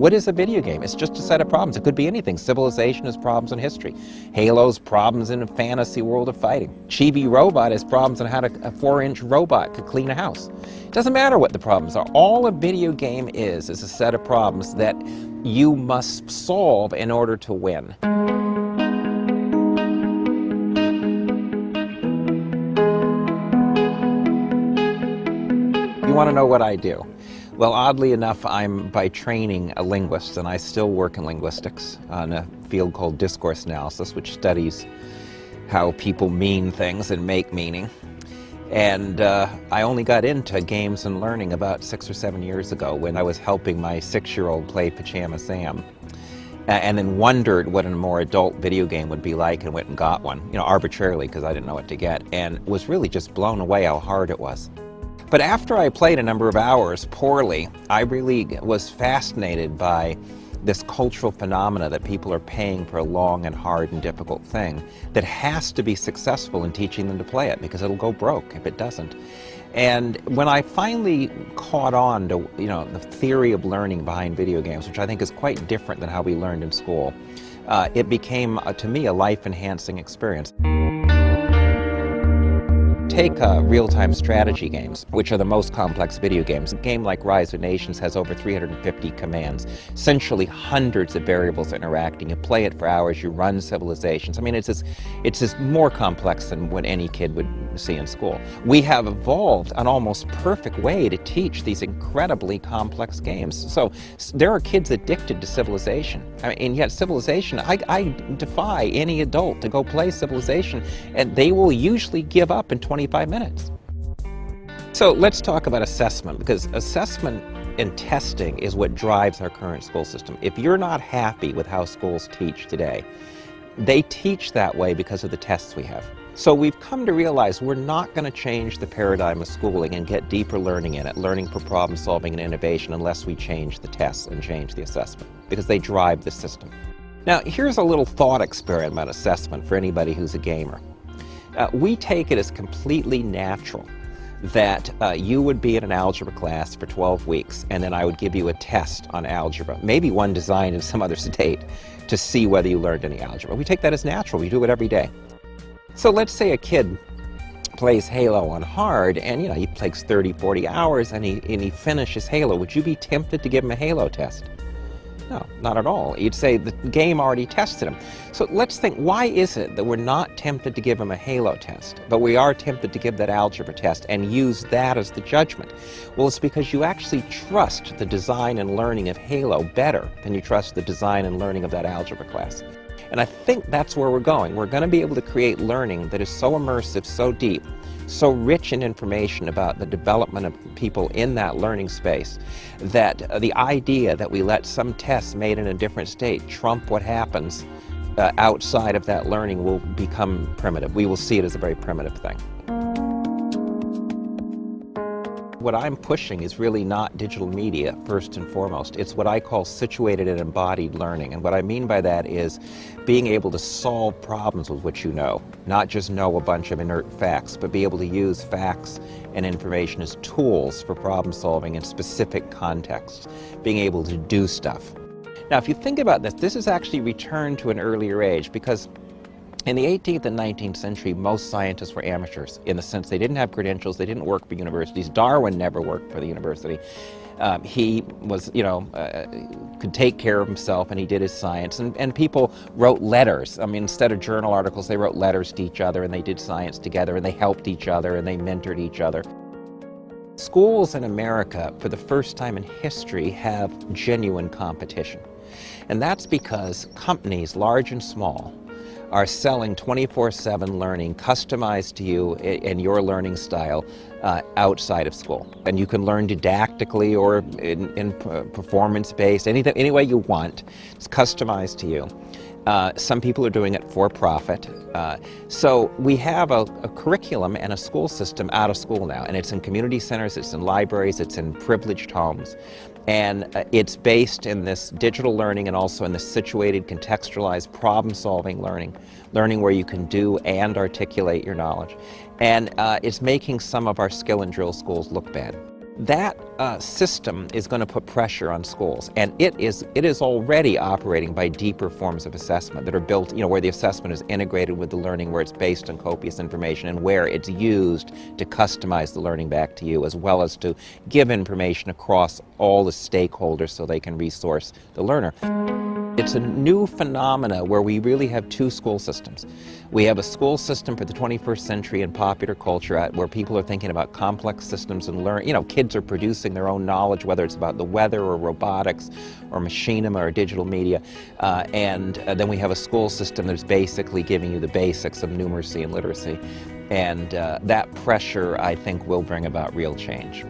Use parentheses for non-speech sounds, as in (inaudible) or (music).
What is a video game? It's just a set of problems. It could be anything. Civilization is problems in history. Halo's problems in a fantasy world of fighting. Chibi-Robo is problems on how to, a four-inch robot could clean a house. It doesn't matter what the problems are. All a video game is, is a set of problems that you must solve in order to win. You want to know what I do? Well, oddly enough, I'm by training a linguist, and I still work in linguistics on a field called discourse analysis, which studies how people mean things and make meaning. And uh, I only got into games and learning about six or seven years ago when I was helping my six-year-old play Pajama Sam. And then wondered what a more adult video game would be like and went and got one, you know, arbitrarily because I didn't know what to get, and was really just blown away how hard it was. But after I played a number of hours poorly, I really was fascinated by this cultural phenomena that people are paying for a long and hard and difficult thing that has to be successful in teaching them to play it because it'll go broke if it doesn't. And when I finally caught on to you know the theory of learning behind video games, which I think is quite different than how we learned in school, uh, it became, uh, to me, a life-enhancing experience. Take uh, real-time strategy games, which are the most complex video games. A game like Rise of Nations has over 350 commands, essentially hundreds of variables interacting. You play it for hours, you run civilizations. I mean, it's just, it's just more complex than what any kid would see in school. We have evolved an almost perfect way to teach these incredibly complex games. So there are kids addicted to Civilization, I mean, and yet Civilization, I, I defy any adult to go play Civilization, and they will usually give up in 25 minutes. So let's talk about assessment, because assessment and testing is what drives our current school system. If you're not happy with how schools teach today, they teach that way because of the tests we have. So we've come to realize we're not going to change the paradigm of schooling and get deeper learning in it, learning for problem solving and innovation, unless we change the tests and change the assessment, because they drive the system. Now, here's a little thought experiment assessment for anybody who's a gamer. Uh, we take it as completely natural that uh, you would be in an algebra class for 12 weeks and then I would give you a test on algebra, maybe one designed in some other (laughs) state, to see whether you learned any algebra. We take that as natural. We do it every day. So let's say a kid plays Halo on hard and you know he plays 30, 40 hours and he, and he finishes Halo. Would you be tempted to give him a Halo test? No, not at all. You'd say the game already tested him. So let's think, why is it that we're not tempted to give him a Halo test, but we are tempted to give that algebra test and use that as the judgment? Well, it's because you actually trust the design and learning of Halo better than you trust the design and learning of that algebra class. And I think that's where we're going. We're going to be able to create learning that is so immersive, so deep, so rich in information about the development of people in that learning space that the idea that we let some tests made in a different state trump what happens uh, outside of that learning will become primitive. We will see it as a very primitive thing. What I'm pushing is really not digital media, first and foremost. It's what I call situated and embodied learning. And what I mean by that is being able to solve problems with what you know, not just know a bunch of inert facts, but be able to use facts and information as tools for problem solving in specific contexts, being able to do stuff. Now, if you think about this, this is actually returned to an earlier age because in the 18th and 19th century, most scientists were amateurs in the sense they didn't have credentials, they didn't work for universities. Darwin never worked for the university. Um, he was, you know, uh, could take care of himself and he did his science. And, and people wrote letters. I mean, instead of journal articles, they wrote letters to each other and they did science together and they helped each other and they mentored each other. Schools in America, for the first time in history, have genuine competition. And that's because companies, large and small, are selling 24-7 learning customized to you and your learning style uh, outside of school. And you can learn didactically or in, in performance-based, any, any way you want. It's customized to you. Uh, some people are doing it for profit. Uh, so we have a, a, curriculum and a school system out of school now, and it's in community centers, it's in libraries, it's in privileged homes. And uh, it's based in this digital learning and also in this situated, contextualized, problem-solving learning, learning where you can do and articulate your knowledge. And uh, it's making some of our skill and drill schools look bad. That uh, system is going to put pressure on schools, and it is it is already operating by deeper forms of assessment that are built, you know, where the assessment is integrated with the learning, where it's based on copious information, and where it's used to customize the learning back to you, as well as to give information across all the stakeholders so they can resource the learner. It's a new phenomena where we really have two school systems. We have a school system for the 21st century and popular culture at where people are thinking about complex systems and learn, you know, kids are producing their own knowledge, whether it's about the weather or robotics or machinima or digital media. Uh, and uh, then we have a school system that's basically giving you the basics of numeracy and literacy. And uh, that pressure, I think, will bring about real change.